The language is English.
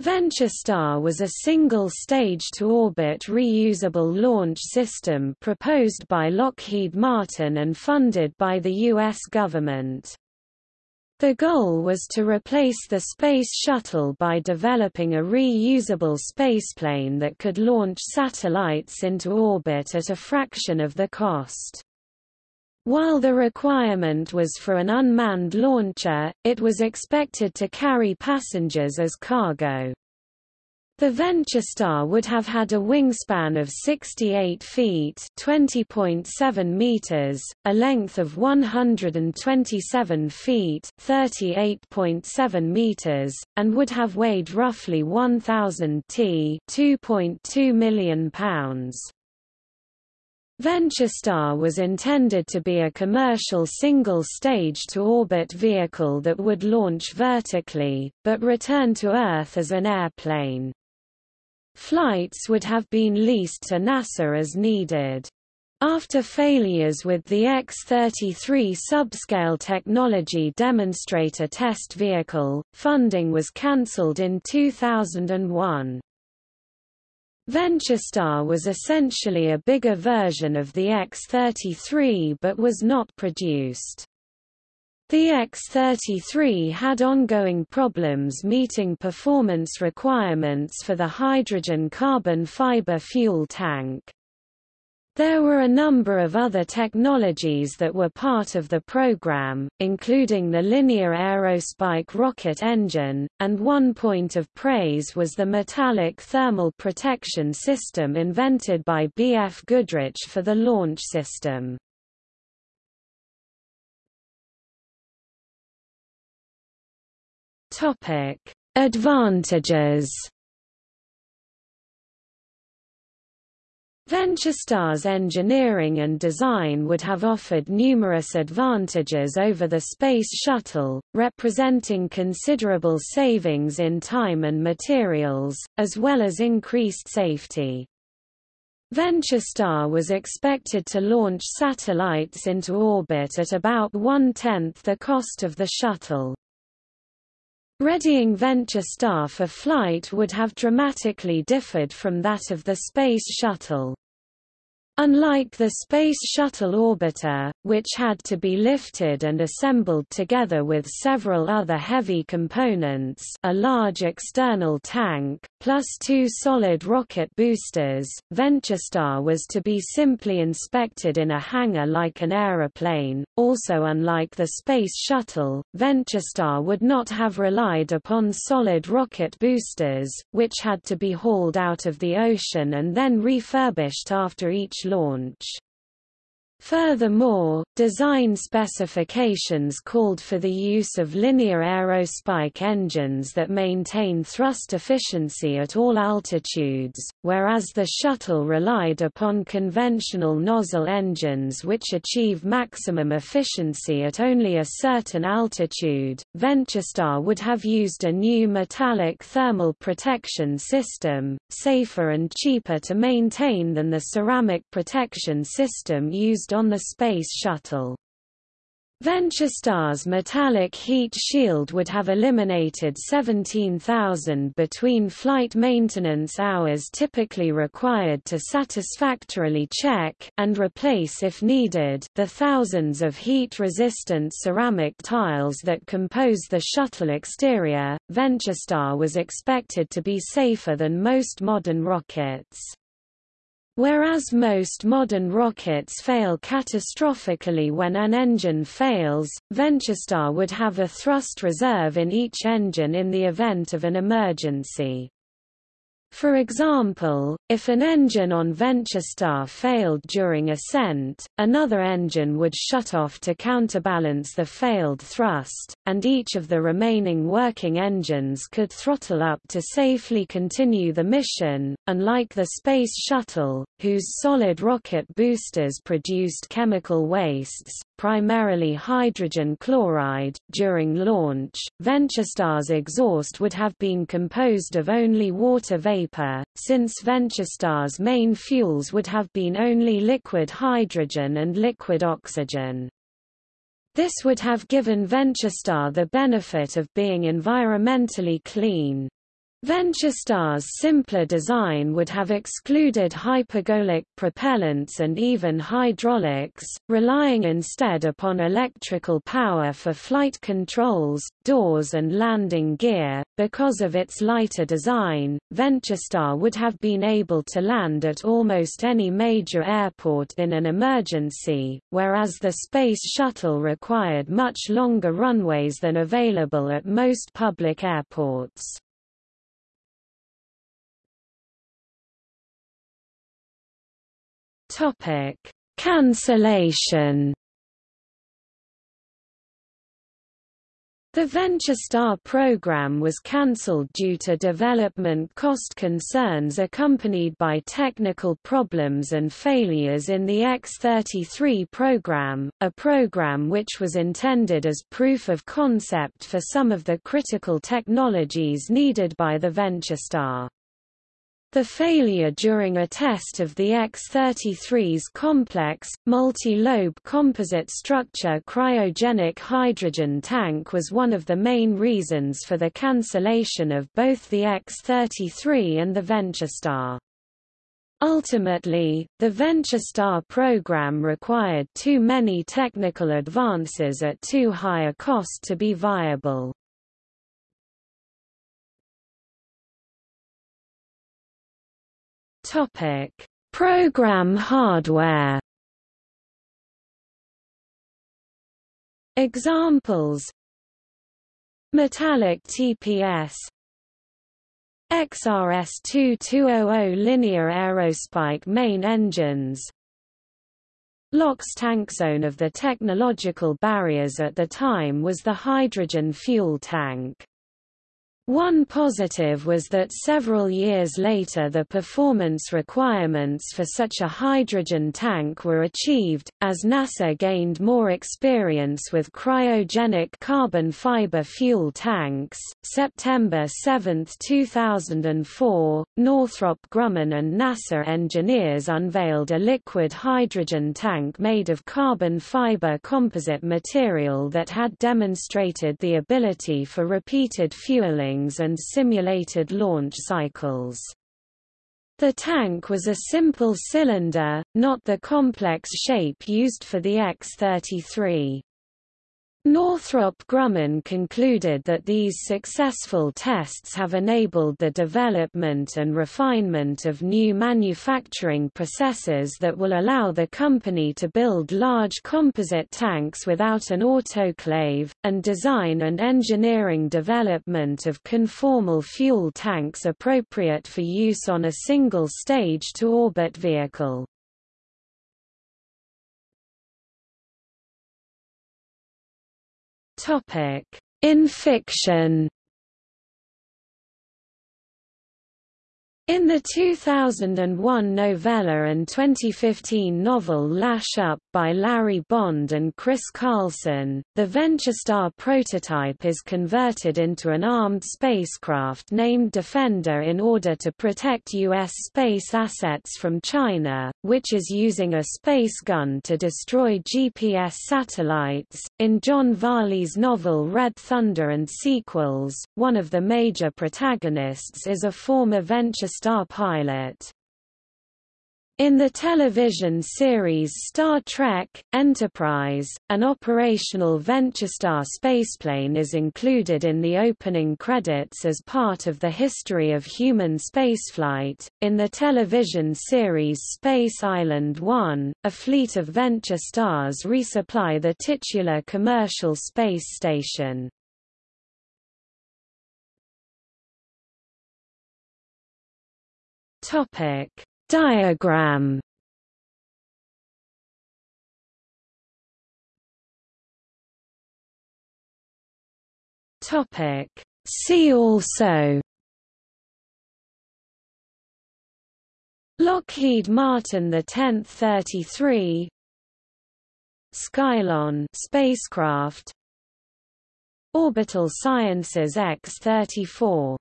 VentureStar was a single stage-to-orbit reusable launch system proposed by Lockheed Martin and funded by the U.S. government. The goal was to replace the Space Shuttle by developing a reusable spaceplane that could launch satellites into orbit at a fraction of the cost. While the requirement was for an unmanned launcher, it was expected to carry passengers as cargo. The VentureStar would have had a wingspan of 68 feet (20.7 meters), a length of 127 feet (38.7 meters), and would have weighed roughly 1000 t (2.2 million pounds). VentureStar was intended to be a commercial single-stage-to-orbit vehicle that would launch vertically, but return to Earth as an airplane. Flights would have been leased to NASA as needed. After failures with the X-33 subscale technology demonstrator test vehicle, funding was cancelled in 2001. VentureStar was essentially a bigger version of the X-33 but was not produced. The X-33 had ongoing problems meeting performance requirements for the hydrogen carbon fiber fuel tank. There were a number of other technologies that were part of the program, including the linear aerospike rocket engine, and one point of praise was the metallic thermal protection system invented by B. F. Goodrich for the launch system. Advantages. VentureStar's engineering and design would have offered numerous advantages over the Space Shuttle, representing considerable savings in time and materials, as well as increased safety. VentureStar was expected to launch satellites into orbit at about one-tenth the cost of the shuttle. Readying VentureStar for flight would have dramatically differed from that of the Space Shuttle. Unlike the Space Shuttle orbiter, which had to be lifted and assembled together with several other heavy components a large external tank, plus two solid rocket boosters, VentureStar was to be simply inspected in a hangar like an aeroplane. Also unlike the Space Shuttle, VentureStar would not have relied upon solid rocket boosters, which had to be hauled out of the ocean and then refurbished after each launch. Furthermore, design specifications called for the use of linear aerospike engines that maintain thrust efficiency at all altitudes, whereas the shuttle relied upon conventional nozzle engines which achieve maximum efficiency at only a certain altitude. VentureStar would have used a new metallic thermal protection system, safer and cheaper to maintain than the ceramic protection system used on the Space Shuttle. VentureStar's metallic heat shield would have eliminated 17,000 between flight maintenance hours typically required to satisfactorily check and replace if needed the thousands of heat-resistant ceramic tiles that compose the shuttle exterior. VentureStar was expected to be safer than most modern rockets. Whereas most modern rockets fail catastrophically when an engine fails, VentureStar would have a thrust reserve in each engine in the event of an emergency. For example, if an engine on VentureStar failed during ascent, another engine would shut off to counterbalance the failed thrust, and each of the remaining working engines could throttle up to safely continue the mission. Unlike the Space Shuttle, whose solid rocket boosters produced chemical wastes, primarily hydrogen chloride, during launch, VentureStar's exhaust would have been composed of only water vapor, since VentureStar's main fuels would have been only liquid hydrogen and liquid oxygen. This would have given VentureStar the benefit of being environmentally clean. VentureStar's simpler design would have excluded hypergolic propellants and even hydraulics, relying instead upon electrical power for flight controls, doors and landing gear. Because of its lighter design, VentureStar would have been able to land at almost any major airport in an emergency, whereas the Space Shuttle required much longer runways than available at most public airports. Topic: Cancellation. The VentureStar program was cancelled due to development cost concerns accompanied by technical problems and failures in the X-33 program, a program which was intended as proof of concept for some of the critical technologies needed by the VentureStar. The failure during a test of the X-33's complex, multi-lobe composite structure cryogenic hydrogen tank was one of the main reasons for the cancellation of both the X-33 and the VentureStar. Ultimately, the VentureStar program required too many technical advances at too high a cost to be viable. Topic: Program hardware. Examples: Metallic TPS XRS-2200 linear aerospike main engines LOX tank zone of the technological barriers at the time was the hydrogen fuel tank. One positive was that several years later the performance requirements for such a hydrogen tank were achieved, as NASA gained more experience with cryogenic carbon fiber fuel tanks. September 7, 2004, Northrop Grumman and NASA engineers unveiled a liquid hydrogen tank made of carbon fiber composite material that had demonstrated the ability for repeated fueling and simulated launch cycles. The tank was a simple cylinder, not the complex shape used for the X-33. Northrop Grumman concluded that these successful tests have enabled the development and refinement of new manufacturing processes that will allow the company to build large composite tanks without an autoclave, and design and engineering development of conformal fuel tanks appropriate for use on a single stage-to-orbit vehicle. Topic: In fiction. In the 2001 novella and 2015 novel Lash Up by Larry Bond and Chris Carlson, the VentureStar prototype is converted into an armed spacecraft named Defender in order to protect U.S. space assets from China, which is using a space gun to destroy GPS satellites. In John Varley's novel Red Thunder and sequels, one of the major protagonists is a former VentureStar Star pilot. In the television series Star Trek, Enterprise, an operational VentureStar spaceplane is included in the opening credits as part of the history of human spaceflight. In the television series Space Island 1, a fleet of VentureStars resupply the titular commercial space station. Topic. Diagram. Topic. See also. Lockheed Martin the 10th 33 Skylon spacecraft. Orbital Sciences X-34